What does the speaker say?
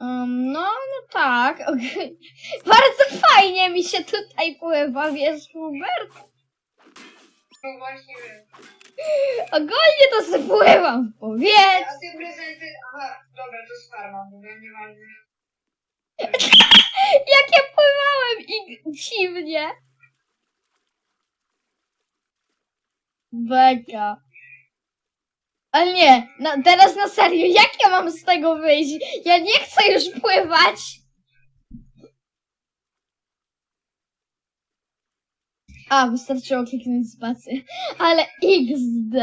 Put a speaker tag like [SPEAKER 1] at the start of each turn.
[SPEAKER 1] Um, no, no tak. okej. Bardzo fajnie mi się tutaj pływa, wiesz, Hubert?
[SPEAKER 2] No właśnie wiem.
[SPEAKER 1] Ogólnie to sobie pływam w powietrzu.
[SPEAKER 2] A ty prezenty... Aha, dobra, to jest farma, mówię, nieważne.
[SPEAKER 1] Jak ja pływałem i dziwnie. Beka. Ale nie, na, teraz na serio, jak ja mam z tego wyjść? Ja nie chcę już pływać. A, wystarczyło kliknąć spację. Ale XD.